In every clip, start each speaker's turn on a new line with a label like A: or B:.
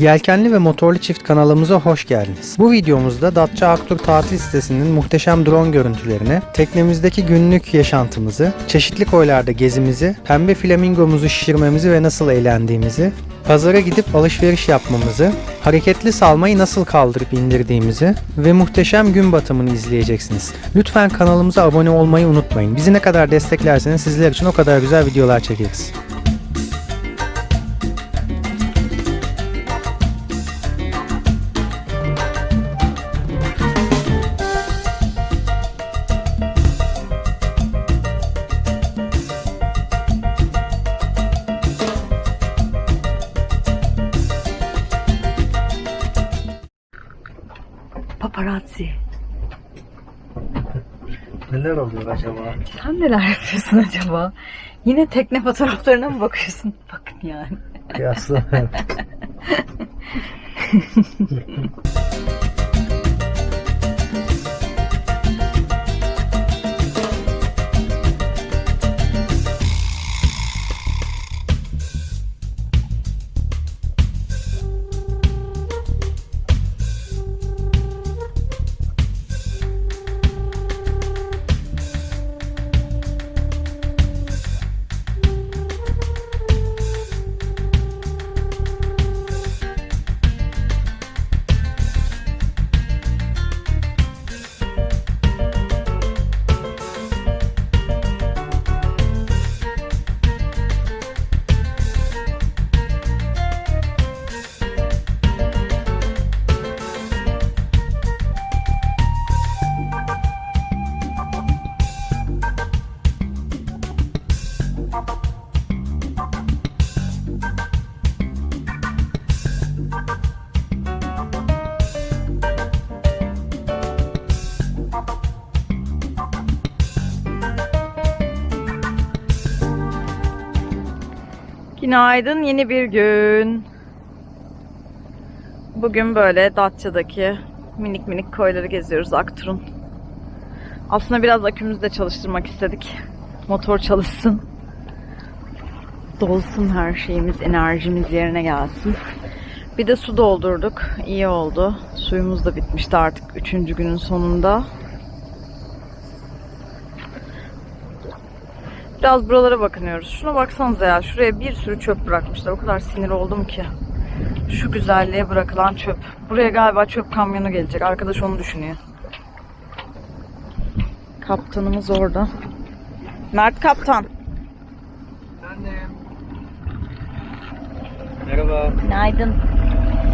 A: Yelkenli ve motorlu çift kanalımıza hoş geldiniz. Bu videomuzda Datça Aktur tatil sitesinin muhteşem drone görüntülerini, teknemizdeki günlük yaşantımızı, çeşitli koylarda gezimizi, pembe flamingomuzu şişirmemizi ve nasıl eğlendiğimizi, pazara gidip alışveriş yapmamızı, hareketli salmayı nasıl kaldırıp indirdiğimizi ve muhteşem gün batımını izleyeceksiniz. Lütfen kanalımıza abone olmayı unutmayın. Bizi ne kadar desteklerseniz sizler için o kadar güzel videolar çekeriz. Oluyor acaba?
B: Sen neler yapıyorsun acaba? Yine tekne fotoğraflarına mı bakıyorsun? Bakın yani.
A: Kıyasla.
B: Günaydın yeni bir gün. Bugün böyle Datça'daki minik minik koyları geziyoruz Aktur'un. Aslında biraz akümüzü de çalıştırmak istedik. Motor çalışsın. Dolsun her şeyimiz, enerjimiz yerine gelsin. Bir de su doldurduk. İyi oldu. Suyumuz da bitmişti artık üçüncü günün sonunda. Biraz buralara bakınıyoruz. Şuna baksanıza ya. Şuraya bir sürü çöp bırakmışlar. O kadar sinir oldum ki. Şu güzelliğe bırakılan çöp. Buraya galiba çöp kamyonu gelecek. Arkadaş onu düşünüyor. Kaptanımız orada. Mert kaptan.
A: Merhaba.
B: Günaydın.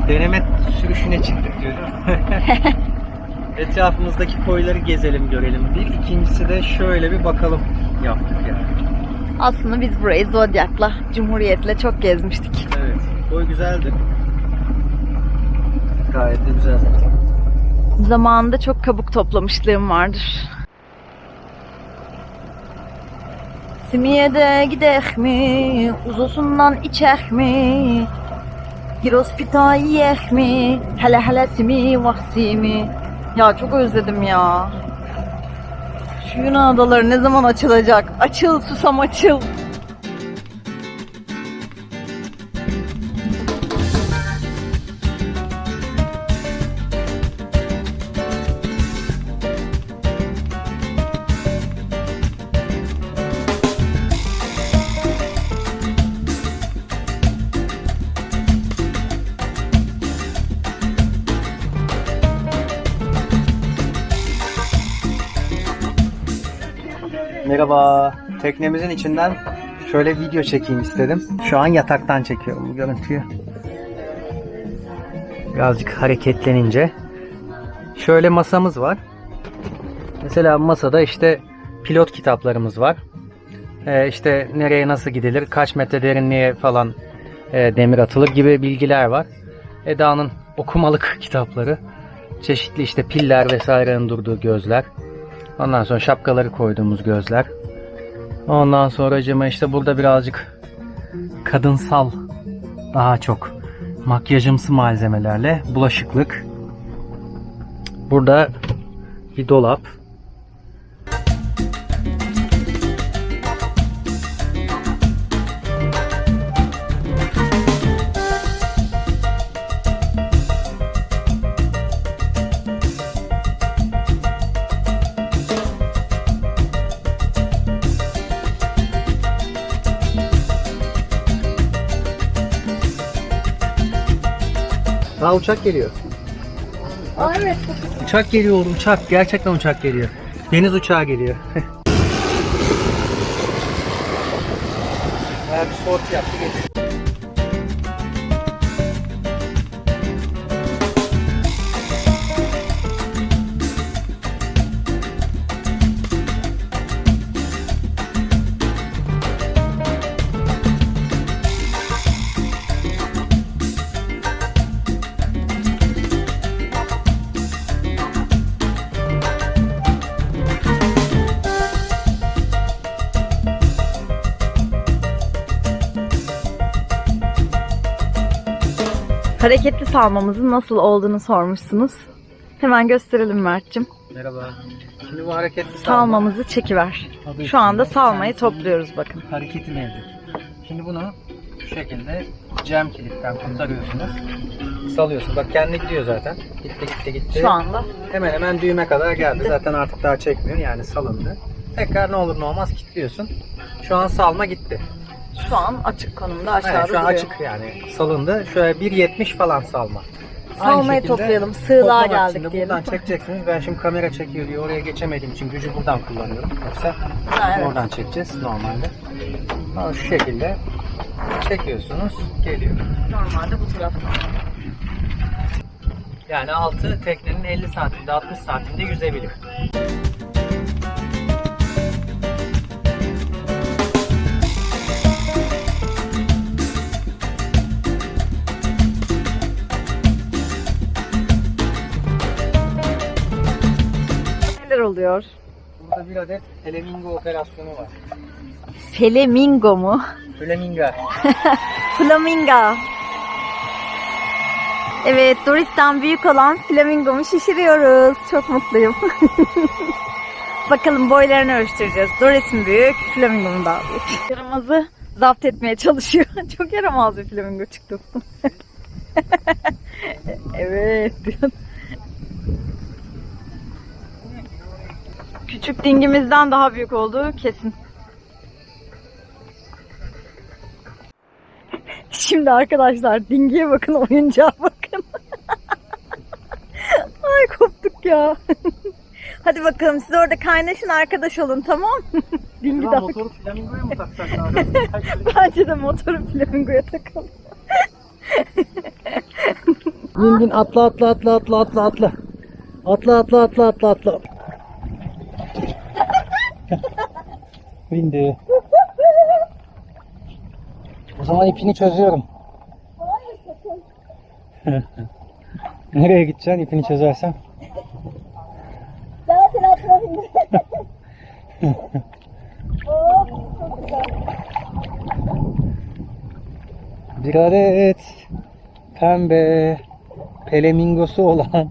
A: Deneme sürüşüne çıktık diyorum. Etrafımızdaki koyları gezelim görelim. Bir ikincisi de şöyle bir bakalım yaptık yani.
B: Aslında biz burayı Zodyak'la, Cumhuriyet'le çok gezmiştik.
A: Evet. Koy güzeldi. Gayet de güzel.
B: Zamanında çok kabuk toplamışlığım vardır. Simiye'de gidek mi? Uzusundan içek mi? Girospita yiyek mi? Hele hele simi vaksimi. Ya çok özledim ya. Yunan adaları ne zaman açılacak? Açıl susam açıl.
A: Teknemizin içinden şöyle video çekeyim istedim. Şu an yataktan çekiyorum bu görüntüyü. Birazcık hareketlenince. Şöyle masamız var. Mesela masada işte pilot kitaplarımız var. Ee, işte nereye nasıl gidilir, kaç metre derinliğe falan e, demir atılır gibi bilgiler var. Eda'nın okumalık kitapları. Çeşitli işte piller vesairenin durduğu gözler. Ondan sonra şapkaları koyduğumuz gözler. Ondan sonra cıma işte burada birazcık kadınsal daha çok makyajımsı malzemelerle bulaşıklık. Burada bir dolap. Uçak geliyor.
B: Aa, evet.
A: Uçak geliyor oğlum uçak. Gerçekten uçak geliyor. Deniz uçağı geliyor. Bayağı bir sorti yaptı geçti.
B: Hareketli salmamızın nasıl olduğunu sormuşsunuz. Hemen gösterelim Mert'cim.
A: Merhaba. Şimdi bu hareketli salma.
B: Salmamızı çekiver.
A: Adı
B: Şu anda salmayı topluyoruz bakın.
A: Hareketi mevcut. Şimdi bunu şu şekilde cam kilitten kurtarıyorsunuz. Salıyorsun. Bak kendi gidiyor zaten. Gitti gitti gitti.
B: Şu anda.
A: Hemen hemen düğme kadar geldi. Zaten artık daha çekmiyor. Yani salındı. Tekrar ne olur ne olmaz kilitliyorsun. Şu an salma gitti.
B: Şu an açık konumda aşağıda
A: Evet, şu an
B: duruyor.
A: açık yani salındı. Şöyle 1.70 falan salma.
B: Salmayı
A: şekilde
B: toplayalım. Sığlığa
A: toplamak
B: geldik
A: de
B: diyelim.
A: Buradan çekeceksiniz. Ben şimdi kamera çekiyor diye oraya geçemediğim için gücü buradan kullanıyorum. Yoksa
B: Ha, evet.
A: oradan çekeceğiz normalde. Ama şu şekilde çekiyorsunuz. Geliyor.
B: Normalde bu tarafta.
A: Yani altı teknenin 50 santimde 60 santimde yüzebilir.
B: Oluyor?
A: Burada bir adet flamingo operasyonu var.
B: Flamingo mu?
A: Flamingo.
B: Flamingo. Evet, Doris'ten büyük olan flamingomu şişiriyoruz. Çok mutluyum. Bakalım boylarını ölçtüreceğiz. Doris mi büyük, flamingo mu daha büyük? Yaramazı zapt etmeye çalışıyor. Çok yaramaz bir flamingo çıktı. evet. Küçük dingimizden daha büyük olduğu kesin. Şimdi arkadaşlar dingiye bakın, oyuncağa bakın. Ay koptuk ya. Hadi bakalım siz orada kaynaşın arkadaş olun tamam Dingi de
A: motoru flamingoya mı taksak abi?
B: bence de motoru flamingoya takalım.
A: Bin bin atla atla atla atla atla atla. Atla atla atla atla atla. Bindi. O zaman ipini çözüyorum. Nereye gideceksin ipini çözersen?
B: Daha atma şimdi. oh, çok güzel.
A: Bir adet pembe pelemingosu olan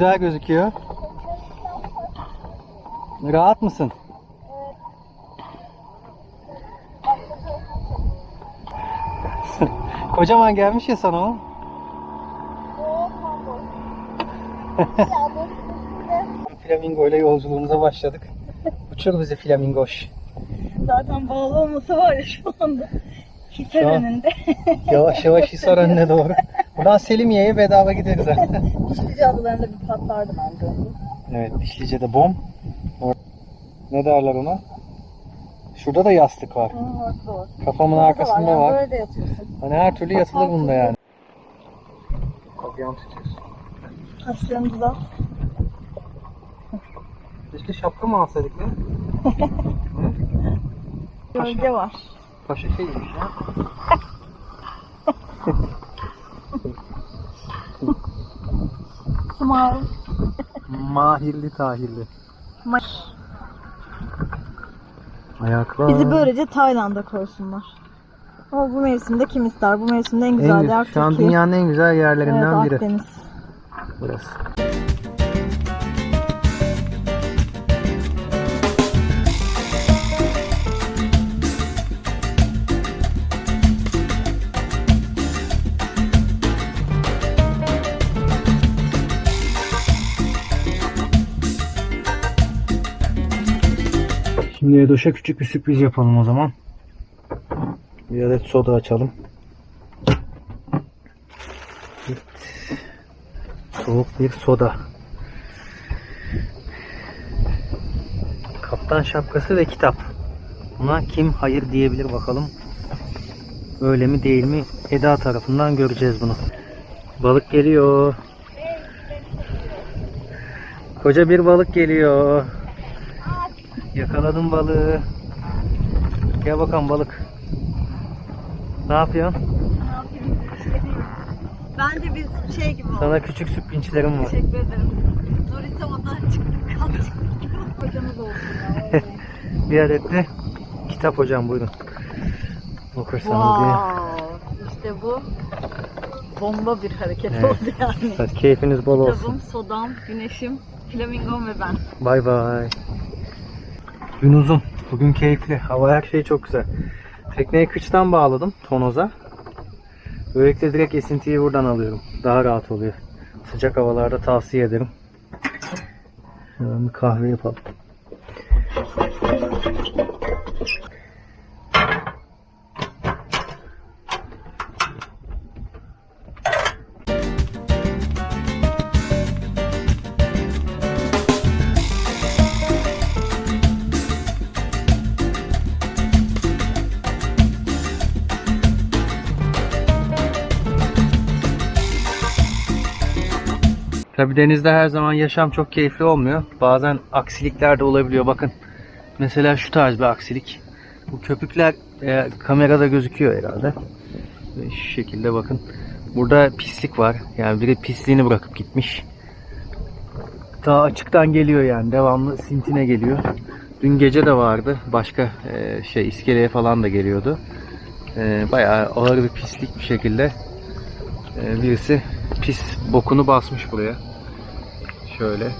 A: Güzel gözüküyor. Rahat mısın? Kocaman gelmiş ya sana o. Flamingo ile yolculuğumuza başladık. Uçur bizi flamingoş.
B: Zaten bağlı olması var ya şu anda. Hisar
A: Şu an-
B: önünde.
A: Yavaş yavaş Hisar önüne doğru. Buradan Selimiye'ye bedava gideriz ha.
B: Dişlice adalarında bir patlardı bence.
A: Evet Dişlice'de bom. Or- Ne derler ona? Şurada da yastık var.
B: Hı, orası da var.
A: Kafamın arkasında
B: yani
A: var.
B: Böyle de yatıyorsun.
A: Hani her türlü yatılır bunda yani. Kapıyan tutuyorsun.
B: Kaşlarımızı da.
A: Keşke şapka mı alsaydık ya?
B: Gölge var.
A: Paşa şeymiş ya.
B: Smile.
A: Mahirli tahirli.
B: Ma-
A: Ayaklar.
B: Bizi böylece Tayland'a koysunlar. Ama bu mevsimde kim ister? Bu mevsimde en güzel
A: en,
B: yer
A: şu an
B: Türkiye.
A: dünyanın en güzel
B: evet,
A: yerlerinden biri.
B: Akdeniz.
A: Burası. Şimdi Edoş'a küçük bir sürpriz yapalım o zaman. Bir adet soda açalım. Soğuk bir soda. Kaptan şapkası ve kitap. Buna kim hayır diyebilir bakalım. Öyle mi değil mi? Eda tarafından göreceğiz bunu. Balık geliyor. Koca bir balık geliyor. Yakaladım balığı. Gel bakalım balık. Ne yapıyorsun?
B: Bence biz şey gibi olduk.
A: Sana küçük süpinçlerim var.
B: Teşekkür ederim. Doris'e odan çıktık kaldık. Hocamız olsun ya.
A: Bir adet de kitap hocam buyurun. Okursanız diye.
B: wow. İşte bu bomba bir hareket
A: Evet.
B: oldu yani.
A: Hadi keyfiniz bol olsun.
B: Kitabım, sodam, güneşim, flamingom ve ben.
A: Bay bay. Gün uzun. Bugün keyifli. Hava her şey çok güzel. Tekneyi kıçtan bağladım tonoza. Böylelikle direkt esintiyi buradan alıyorum. Daha rahat oluyor. Sıcak havalarda tavsiye ederim. Hemen bir kahve yapalım. Tabi denizde her zaman yaşam çok keyifli olmuyor. Bazen aksilikler de olabiliyor. Bakın mesela şu tarz bir aksilik. Bu köpükler e, kamerada gözüküyor herhalde. Ve şu şekilde bakın. Burada pislik var. Yani biri pisliğini bırakıp gitmiş. Daha açıktan geliyor yani. Devamlı sintine geliyor. Dün gece de vardı. Başka e, şey iskeleye falan da geliyordu. E, bayağı ağır bir pislik bir şekilde e, birisi pis bokunu basmış buraya. Şöyle.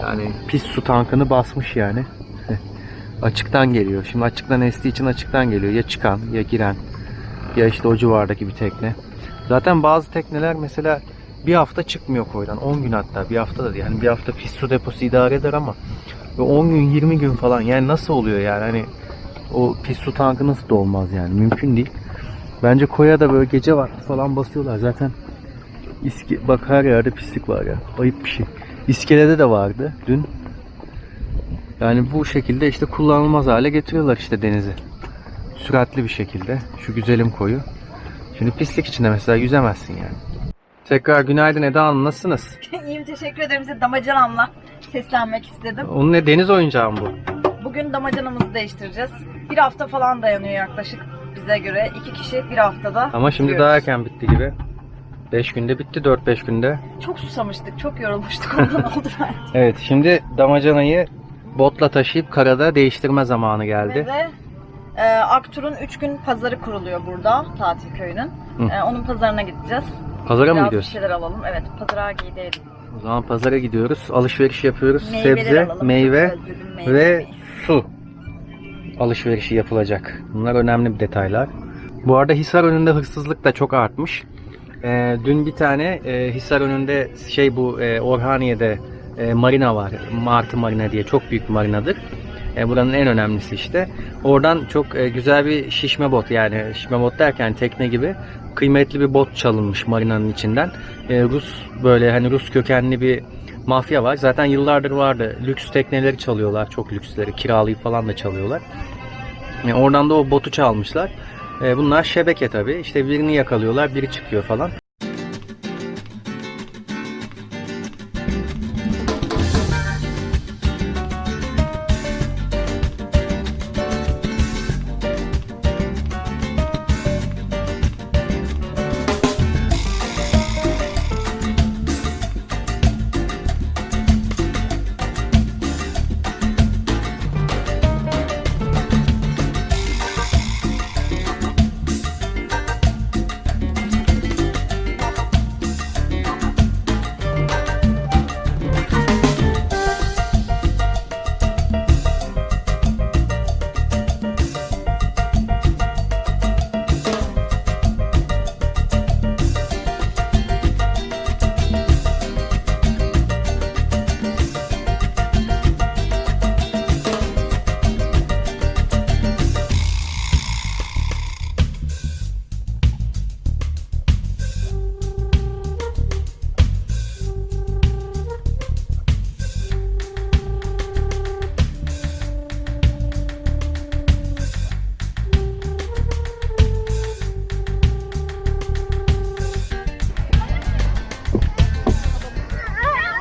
A: Yani pis su tankını basmış yani. açıktan geliyor. Şimdi açıktan estiği için açıktan geliyor. Ya çıkan ya giren ya işte o civardaki bir tekne. Zaten bazı tekneler mesela bir hafta çıkmıyor koydan. 10 gün hatta bir hafta da. Yani bir hafta pis su deposu idare eder ama ve 10 gün 20 gün falan yani nasıl oluyor yani hani o pis su tankı nasıl dolmaz yani mümkün değil. Bence koya da böyle gece vakti falan basıyorlar zaten. İske, bak her yerde pislik var ya. Ayıp bir şey. İskelede de vardı dün. Yani bu şekilde işte kullanılmaz hale getiriyorlar işte denizi. Süratli bir şekilde. Şu güzelim koyu. Şimdi pislik içinde mesela yüzemezsin yani. Tekrar günaydın Eda Hanım nasılsınız?
B: İyiyim teşekkür ederim size damacanamla seslenmek istedim.
A: Onun ne deniz oyuncağı mı bu?
B: Bugün damacanamızı değiştireceğiz. Bir hafta falan dayanıyor yaklaşık bize göre. İki kişi bir haftada.
A: Ama şimdi
B: bitiriyoruz.
A: daha erken bitti gibi. 5 günde bitti 4-5 günde.
B: Çok susamıştık, çok yorulmuştuk ondan oldu bence.
A: Evet şimdi damacanayı botla taşıyıp karada değiştirme zamanı
B: Ve
A: geldi.
B: de e, Aktur'un 3 gün pazarı kuruluyor burada, tatil köyünün.
A: Hı.
B: E, onun pazarına gideceğiz.
A: Pazara mı
B: Biraz bir
A: gidiyoruz?
B: şeyler alalım. Evet, pazara gidelim.
A: O zaman pazara gidiyoruz. Alışveriş yapıyoruz.
B: Meyveler
A: Sebze,
B: alalım.
A: meyve ve su alışverişi yapılacak. Bunlar önemli bir detaylar. Bu arada Hisar önünde hırsızlık da çok artmış. Ee, dün bir tane e, Hisar önünde şey bu e, Orhaniye'de e, marina var. Martı Marina diye çok büyük bir marinadır. E, buranın en önemlisi işte. Oradan çok e, güzel bir şişme bot yani şişme bot derken tekne gibi kıymetli bir bot çalınmış marinanın içinden. E, Rus böyle hani Rus kökenli bir mafya var. Zaten yıllardır vardı. Lüks tekneleri çalıyorlar. Çok lüksleri. Kiralayıp falan da çalıyorlar. E, oradan da o botu çalmışlar. E, bunlar şebeke tabii. İşte birini yakalıyorlar. Biri çıkıyor falan.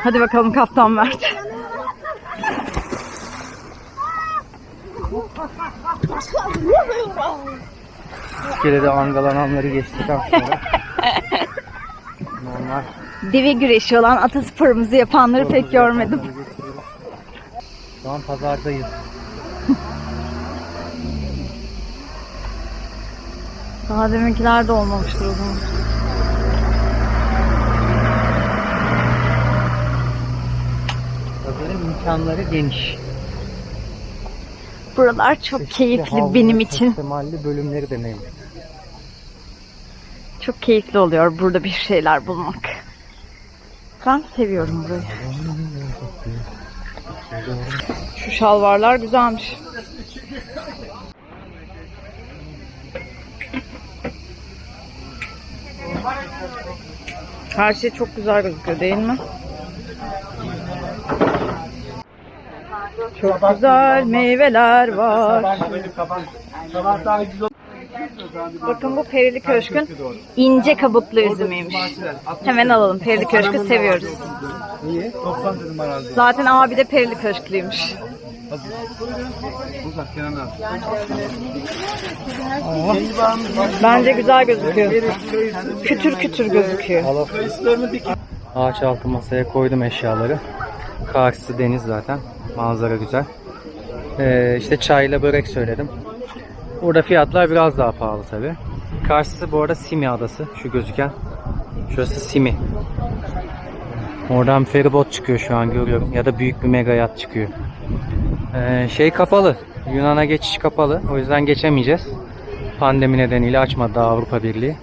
B: Hadi bakalım Kaptan Mert.
A: İskelede angalananları geçtikten sonra normal
B: Deve güreşi olan atasporumuzu yapanları pek görmedim.
A: Şu an pazardayız.
B: Daha deminkiler de olmamıştır o zaman.
A: İmkanları geniş.
B: Buralar çok
A: Çeşitli
B: keyifli
A: havlu,
B: benim için.
A: Temelli bölümleri de mevcut.
B: Çok keyifli oluyor burada bir şeyler bulmak. Ben seviyorum burayı. Şu şalvarlar güzelmiş. Her şey çok güzel gözüküyor değil mi? Çok güzel meyveler var. Bakın bu Perili Köşk'ün ince kabuklu üzümüymüş. Hemen alalım. Perili Köşk'ü seviyoruz.
C: İyi. 90 dedim herhalde.
B: Zaten abi de Perili Köşklüymüş.
C: Uzak Kenan abi.
B: Bence güzel gözüküyor. Kütür kütür gözüküyor.
A: Ağaç altı masaya koydum eşyaları. Karşısı deniz zaten. Manzara güzel. Ee, işte çayla börek söyledim. Burada fiyatlar biraz daha pahalı tabi. Karşısı bu arada Simi adası. Şu gözüken. Şurası Simi. Oradan feribot çıkıyor şu an görüyorum. Ya da büyük bir mega yat çıkıyor. Ee, şey kapalı. Yunan'a geçiş kapalı. O yüzden geçemeyeceğiz. Pandemi nedeniyle açmadı Avrupa Birliği.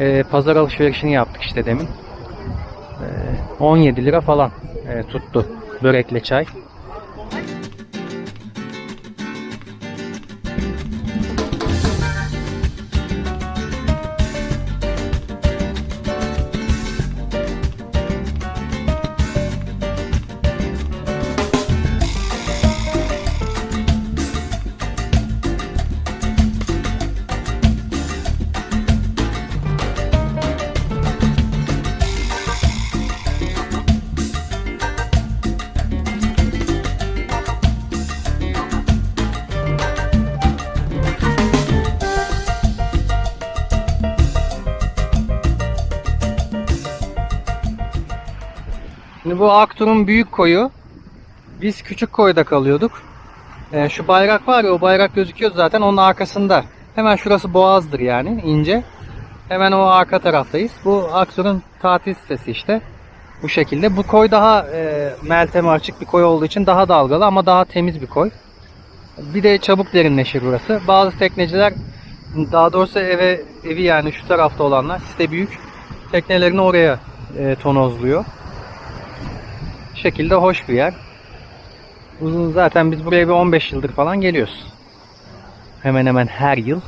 A: Ee, pazar alışverişini yaptık işte demin. 17 lira falan e, tuttu börekle çay. Şimdi bu Aktur'un büyük koyu. Biz küçük koyda kalıyorduk. E, şu bayrak var ya o bayrak gözüküyor zaten onun arkasında. Hemen şurası Boğaz'dır yani ince. Hemen o arka taraftayız. Bu Aktur'un tatil sitesi işte. Bu şekilde. Bu koy daha e, melteme açık bir koy olduğu için daha dalgalı ama daha temiz bir koy. Bir de çabuk derinleşir burası. Bazı tekneciler daha doğrusu eve evi yani şu tarafta olanlar site büyük teknelerini oraya e, tonozluyor şekilde hoş bir yer. Uzun zaten biz buraya bir 15 yıldır falan geliyoruz. Hemen hemen her yıl